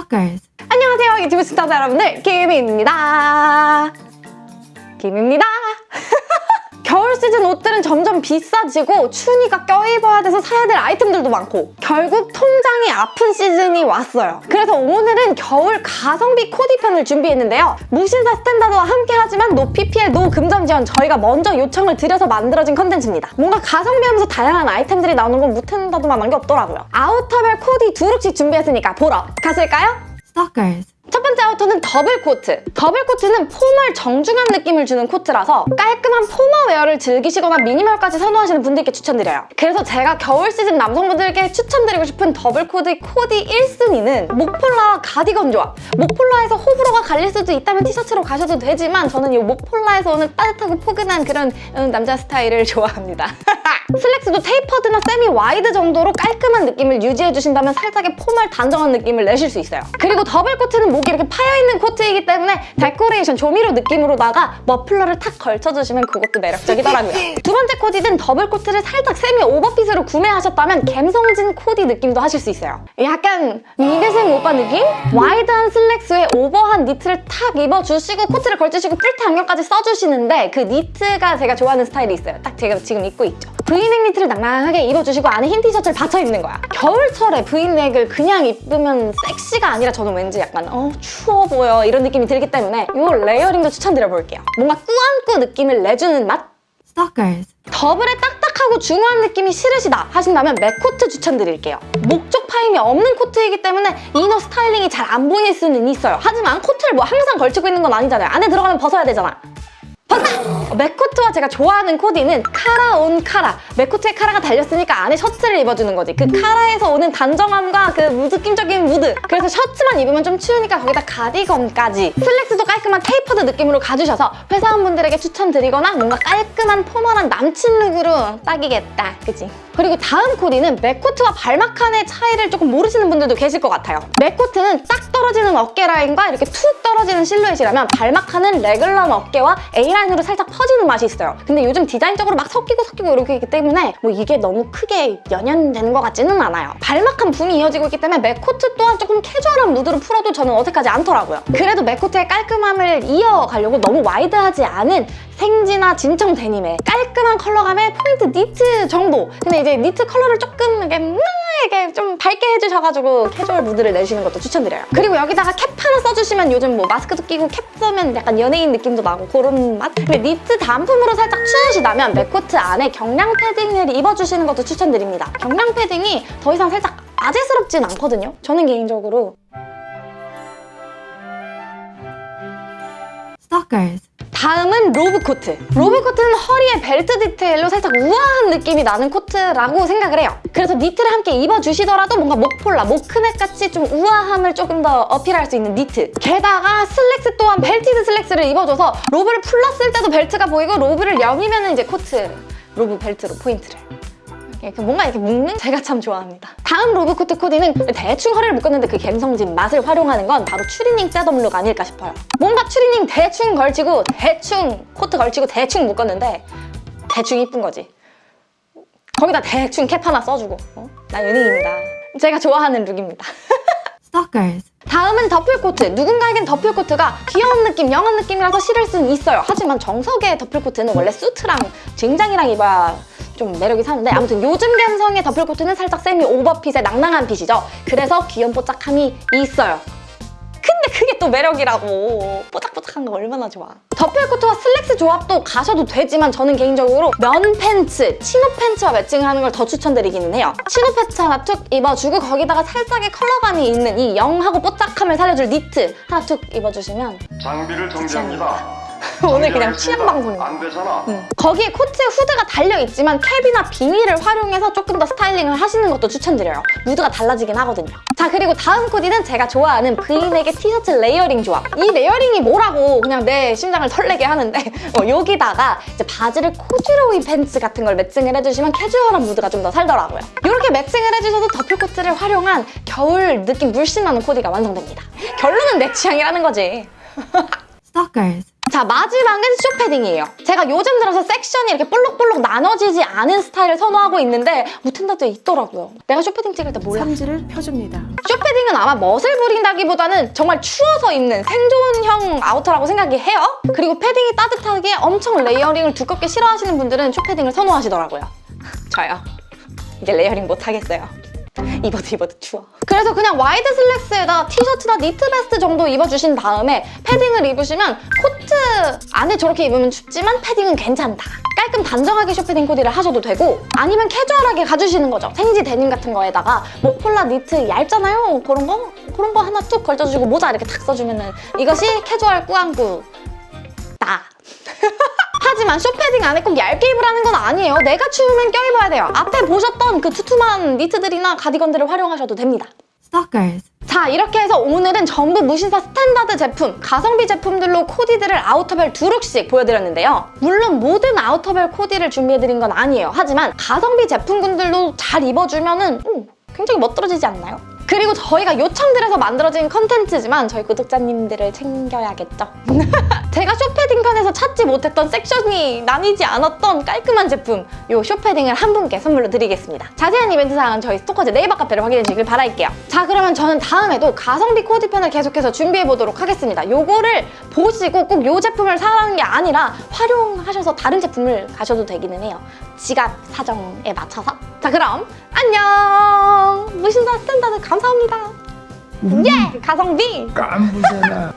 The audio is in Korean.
Stalkers. 안녕하세요 유튜브 시청자 여러분들. 김입니다. 김입니다 겨울 시즌 옷들은 점점 비싸지고 추우니까 껴입어야 돼서 사야 될 아이템들도 많고 결국 통장이 아픈 시즌이 왔어요 그래서 오늘은 겨울 가성비 코디 편을 준비했는데요 무신사 스탠다드와 함께 하지만 no PPL no 금전 지원 저희가 먼저 요청을 드려서 만들어진 컨텐츠입니다 뭔가 가성비하면서 다양한 아이템들이 나오는 건 무탠다드만한 게 없더라고요 아우터별 코디 두 look씩 준비했으니까 보러 가실까요? Stalkers. 첫 번째 아우터는 더블 코트. 더블 코트는 formal 정중한 느낌을 주는 코트라서 깔끔한 formal wear를 즐기시거나 minimal까지 선호하시는 분들께 추천드려요. 그래서 제가 겨울 시즌 남성분들께 추천드리고 싶은 더블 코트 코디 1순위는 목폴라와 가디건 조합. 목폴라에서 호불호가 갈릴 수도 있다면 티셔츠로 가셔도 되지만 저는 이 목폴라에서 오는 따뜻하고 포근한 그런 음, 남자 스타일을 좋아합니다. 슬랙스도 tapered나 semi wide 정도로 깔끔한 느낌을 유지해주신다면 살짝의 formal 단정한 느낌을 내실 수 있어요. 그리고 더블 코트는 목이 이렇게 파여있는 코트이기 때문에 데코레이션 조미료 느낌으로다가 머플러를 탁 걸쳐주시면 그것도 매력적이더라고요. 두 번째 코디는 더블 코트를 살짝 세미 오버핏으로 구매하셨다면 갬성진 코디 느낌도 하실 수 있어요. 약간 미대생 오빠 느낌? wide한 슬랙스에 오버한 니트를 탁 입어주시고 코트를 걸치시고 뿔테 안경까지 써주시는데 그 니트가 제가 좋아하는 스타일이 있어요. 딱 제가 지금 입고 있죠. 브이넥 니트를 낭낭하게 입어주시고 안에 흰 티셔츠를 받쳐 입는 거야. 겨울철에 브이넥을 그냥 입으면 섹시가 아니라 저는 왠지 약간 어 추워 보여 이런 느낌이 들기 때문에 이 layering도 추천드려볼게요. 뭔가 꾸안꾸 느낌을 내주는 맛? Stalkers. 더블의 딱딱하고 중후한 느낌이 싫으시다 하신다면 mac 코트 추천드릴게요. 목 쪽 파임이 없는 코트이기 때문에 inner styling이 잘 안 보일 수는 있어요. 하지만 코트를 뭐 항상 걸치고 있는 건 아니잖아요. 안에 들어가면 벗어야 되잖아. 벗어! mac코트와 제가 좋아하는 코디는 카라 on 카라. mac코트에 카라가 달렸으니까 안에 셔츠를 입어주는 거지. 그 카라에서 오는 단정함과 그 느낌적인 무드. 그래서 셔츠만 입으면 좀 추우니까 거기다 가디건까지. 슬랙스도 깔끔한 tapered 느낌으로 가주셔서 회사원분들에게 추천드리거나 뭔가 깔끔한 formal한 남친 look으로 딱이겠다. 그치? 그리고 다음 코디는 mac코트와 balmacaan의 차이를 조금 모르시는 분들도 계실 것 같아요. mac코트는 딱 떨어지는 어깨 라인과 이렇게 툭 떨어지는 실루엣이라면 balmacaan은 래글런 어깨와 A라인으로 살짝 퍼지는 맛이 있어요. 근데 요즘 디자인적으로 막 섞이고 섞이고 이렇게 있기 때문에 뭐 이게 너무 크게 연연되는 것 같지는 않아요. balmacaan 붐이 이어지고 있기 때문에 mac코트 또한 조금 캐주얼한 무드로 풀어도 저는 어색하지 않더라고요. 그래도 mac코트의 깔끔함을 이어가려고 너무 wide하지 않은 생지나 진청 데님에 깔끔한 컬러감에 포인트 니트 정도. 근데 이제 니트 컬러를 조금 이렇게 음, 이렇게 좀 밝게 해주셔가지고 캐주얼 무드를 내시는 것도 추천드려요. 그리고 여기다가 캡 하나 써주시면 요즘 뭐 마스크도 끼고 캡 쓰면 약간 연예인 느낌도 나고 그런 맛? 근데 니트 단품으로 살짝 추우시다면 mac코트 안에 경량 패딩을 입어주시는 것도 추천드립니다. 경량 패딩이 더 이상 살짝 아재스럽진 않거든요. 저는 개인적으로 Stalkers. 다음은 로브 코트. 로브 코트는 허리에 벨트 디테일로 살짝 우아한 느낌이 나는 코트라고 생각을 해요. 그래서 니트를 함께 입어주시더라도 뭔가 목폴라, mock neck 같이 좀 우아함을 조금 더 어필할 수 있는 니트. 게다가 슬랙스 또한 belted 슬랙스를 입어줘서 로브를 풀렀을 때도 벨트가 보이고 로브를 여미면 이제 코트, 로브 벨트로 포인트를. 이렇게 뭔가 이렇게 묶는 제가 참 좋아합니다. 다음 로브 코트 코디는 대충 허리를 묶었는데 그 갬성진 맛을 활용하는 건 바로 추리닝 setup look 아닐까 싶어요. 뭔가 추리닝 대충 걸치고 대충 코트 걸치고 대충 묶었는데 대충 이쁜 거지. 거기다 대충 캡 하나 써주고 어? 나 연예인이다. 제가 좋아하는 룩입니다. Stalkers. 다음은 더플코트. 누군가에겐 더플코트가 귀여운 느낌, young한 느낌이라서 싫을 수는 있어요. 하지만 정석의 더플코트는 원래 수트랑 정장이랑 입어야 좀 매력이 사는데 아무튼 요즘 감성의 더플코트는 살짝 세미 오버핏의 낭낭한 fit이죠. 그래서 귀염 뽀짝함이 있어요. 근데 그게 또 매력이라고 뽀짝뽀짝한 거 얼마나 좋아 더플코트와 슬랙스 조합도 가셔도 되지만 저는 개인적으로 면 팬츠, chino 팬츠와 매칭하는 걸 더 추천드리기는 해요 chino 팬츠 하나 툭 입어주고 거기다가 살짝의 컬러감이 있는 이 young하고 뽀짝함을 살려줄 니트 하나 툭 입어주시면 장비를 정지합니다. 오늘 그냥 취향 방송이야 안 되잖아. 거기에 코트에 후드가 달려있지만 캡이나 비니를 활용해서 조금 더 스타일링을 하시는 것도 추천드려요. 무드가 달라지긴 하거든요. 자 그리고 다음 코디는 제가 좋아하는 브이넥의 티셔츠 layering 조합. 이 layering이 뭐라고 그냥 내 심장을 설레게 하는데 어, 여기다가 이제 바지를 코듀로이 팬츠 같은 걸 매칭을 해주시면 캐주얼한 무드가 좀 더 살더라고요. 이렇게 매칭을 해주셔도 더플코트를 활용한 겨울 느낌 물씬 나는 코디가 완성됩니다. 결론은 내 취향이라는 거지. Stalkers. 자 마지막은 숏패딩이에요. 제가 요즘 들어서 섹션이 이렇게 볼록볼록 나눠지지 않은 스타일을 선호하고 있는데 무텐다드에 있더라고요. 내가 숏패딩 찍을 때 몰라. 삼지를 펴줍니다. 숏패딩은 아마 멋을 부린다기보다는 정말 추워서 입는 생존형 아우터라고 생각이 해요. 그리고 패딩이 따뜻하게 엄청 layering을 두껍게 싫어하시는 분들은 숏패딩을 선호하시더라고요. 저요. 이제 layering 못 하겠어요. 입어도 입어도 추워. 그래서 그냥 와이드 슬랙스에다 티셔츠나 니트 베스트 정도 입어주신 다음에 패딩을 입으시면 코트 안에 저렇게 입으면 춥지만 패딩은 괜찮다. 깔끔 단정하게 숏패딩 코디를 하셔도 되고 아니면 캐주얼하게 가주시는 거죠. 생지 데님 같은 거에다가 목폴라 니트 얇잖아요. 그런 거? 그런 거 하나 툭 걸쳐주고 모자 이렇게 탁 써주면 은 이것이 캐주얼 꾸안꾸 다. 하지만 숏패딩 안에 꼭 얇게 입으라는 건 아니에요. 내가 추우면 껴입어야 돼요. 앞에 보셨던 그 두툼한 니트들이나 가디건들을 활용하셔도 됩니다. Stalkers. 자 이렇게 해서 오늘은 전부 무신사 스탠다드 제품, 가성비 제품들로 코디들을 아우터별 두 룩씩 보여드렸는데요. 물론 모든 아우터별 코디를 준비해드린 건 아니에요. 하지만 가성비 제품군들로 잘 입어주면 은 음, 굉장히 멋들어지지 않나요? 그리고 저희가 요청드려서 만들어진 컨텐츠지만 저희 구독자님들을 챙겨야겠죠. 제가 편에서 찾지 못했던 섹션이 나뉘지 않았던 깔끔한 제품 요 숏패딩을 한 분께 선물로 드리겠습니다. 자세한 이벤트 사항은 저희 스토커즈 네이버 카페를 확인해 주시길 바랄게요. 자 그러면 저는 다음에도 가성비 코디 편을 계속해서 준비해 보도록 하겠습니다. 요거를 보시고 꼭 요 제품을 사라는 게 아니라 활용하셔서 다른 제품을 가셔도 되기는 해요. 지갑 사정에 맞춰서. 자 그럼 안녕! 무신사 스탠다드 감사합니다. 예! 가성비! 깐부잖아.